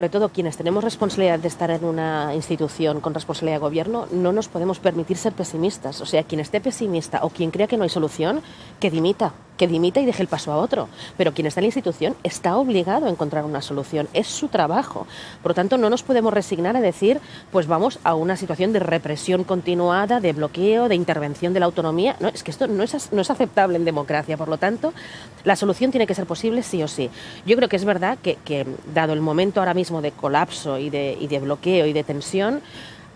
Sobre todo quienes tenemos responsabilidad de estar en una institución con responsabilidad de gobierno, no nos podemos permitir ser pesimistas. O sea, quien esté pesimista o quien crea que no hay solución, que dimita, que dimita y deje el paso a otro. Pero quien está en la institución está obligado a encontrar una solución, es su trabajo. Por lo tanto, no nos podemos resignar a decir, pues vamos a una situación de represión continuada, de bloqueo, de intervención de la autonomía. No, es que esto no es, no es aceptable en democracia. Por lo tanto, la solución tiene que ser posible sí o sí. Yo creo que es verdad que, dado el momento ahora mismo, de colapso y de, y de bloqueo y de tensión,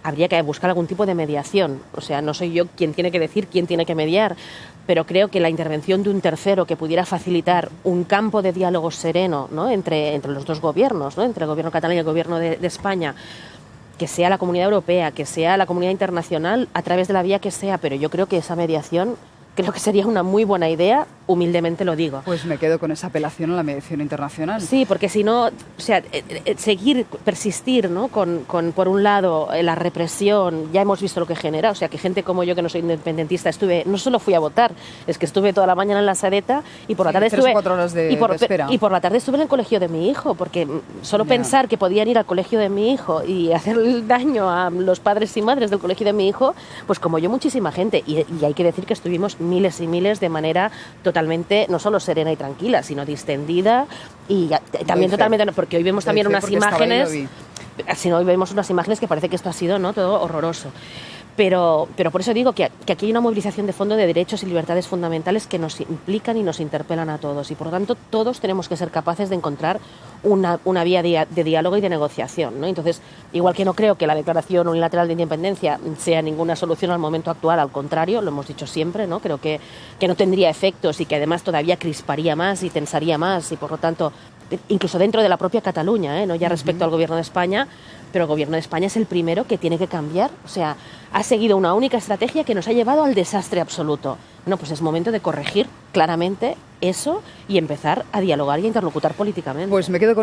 habría que buscar algún tipo de mediación. O sea, no soy yo quien tiene que decir quién tiene que mediar, pero creo que la intervención de un tercero que pudiera facilitar un campo de diálogo sereno ¿no? entre, entre los dos gobiernos, ¿no? entre el gobierno catalán y el gobierno de, de España, que sea la comunidad europea, que sea la comunidad internacional, a través de la vía que sea, pero yo creo que esa mediación creo que sería una muy buena idea, humildemente lo digo. Pues me quedo con esa apelación a la mediación internacional. Sí, porque si no, o sea, eh, eh, seguir, persistir, ¿no? Con, con, por un lado, eh, la represión, ya hemos visto lo que genera, o sea, que gente como yo, que no soy independentista, estuve, no solo fui a votar, es que estuve toda la mañana en la sadeta y por la tarde sí, estuve... cuatro horas de, y, por, de espera. y por la tarde estuve en el colegio de mi hijo, porque solo pensar que podían ir al colegio de mi hijo y hacer daño a los padres y madres del colegio de mi hijo, pues como yo, muchísima gente. Y, y hay que decir que estuvimos miles y miles de manera totalmente, no solo serena y tranquila, sino distendida y ya- también totalmente, porque hoy vemos también unas imágenes. Si no, hoy vemos unas imágenes que parece que esto ha sido ¿no? todo horroroso. Pero, pero por eso digo que, que aquí hay una movilización de fondo de derechos y libertades fundamentales que nos implican y nos interpelan a todos. Y por lo tanto, todos tenemos que ser capaces de encontrar una, una vía de, de diálogo y de negociación. ¿no? Entonces, igual que no creo que la declaración unilateral de independencia sea ninguna solución al momento actual, al contrario, lo hemos dicho siempre, ¿no? creo que, que no tendría efectos y que además todavía crisparía más y tensaría más y por lo tanto, incluso dentro de la propia Cataluña, ¿eh? no ya respecto al gobierno de España, pero el gobierno de España es el primero que tiene que cambiar. O sea, ha seguido una única estrategia que nos ha llevado al desastre absoluto. No, pues es momento de corregir claramente eso y empezar a dialogar y a interlocutar políticamente. Pues me quedo con